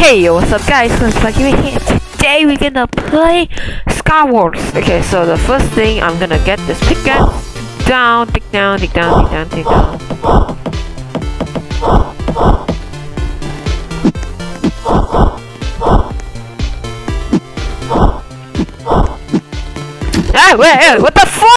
Hey, what's up guys? So it's Lucky here. Today we're gonna play Skywars. Okay, so the first thing I'm gonna get this pickaxe down, take down, take down, take down, take down. Ah, wait, hey, what the fuck?